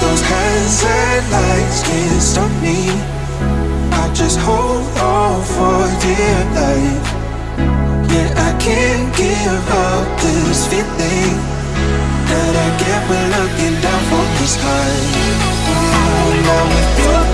those hands can't stop me. I just hold on for dear life. Yeah, I can't give up this feeling that I get when looking down from the sky. Now with you.